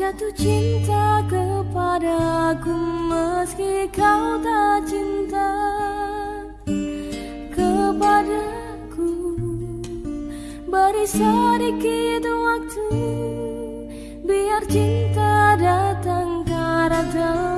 jatuh cinta kepadaku Meski kau tak cinta kepadaku. Beri sedikit waktu Biar cinta datang karena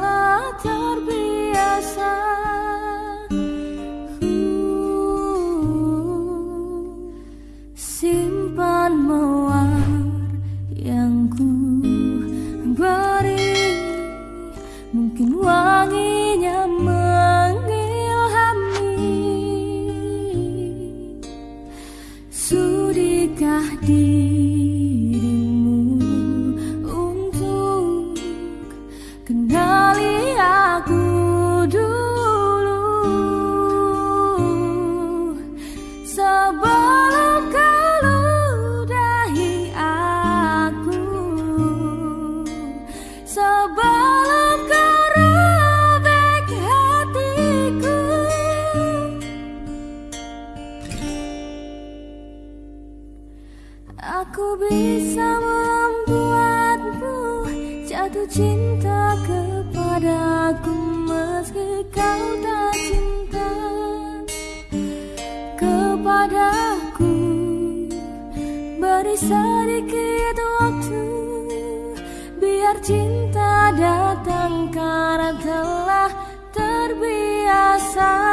Aku bisa membuatmu jatuh cinta kepadaku meski kau tak cinta kepadaku. Beri sedikit waktu biar cinta datang karena telah terbiasa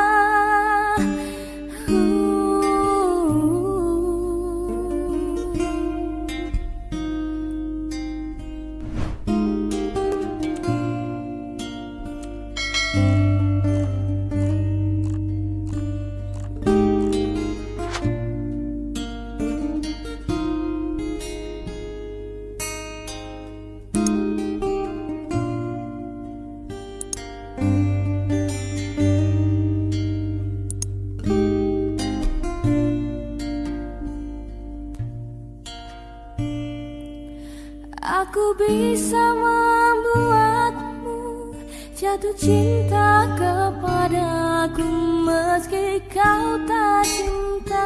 Aku bisa membuatmu jatuh cinta kepadaku meski kau tak cinta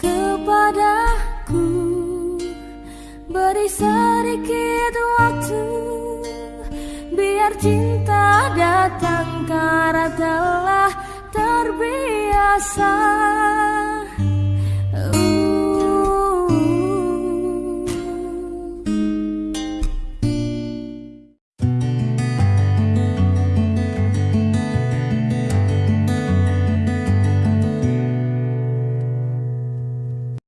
kepadaku. Beri sedikit waktu biar cinta datang karena telah terbiasa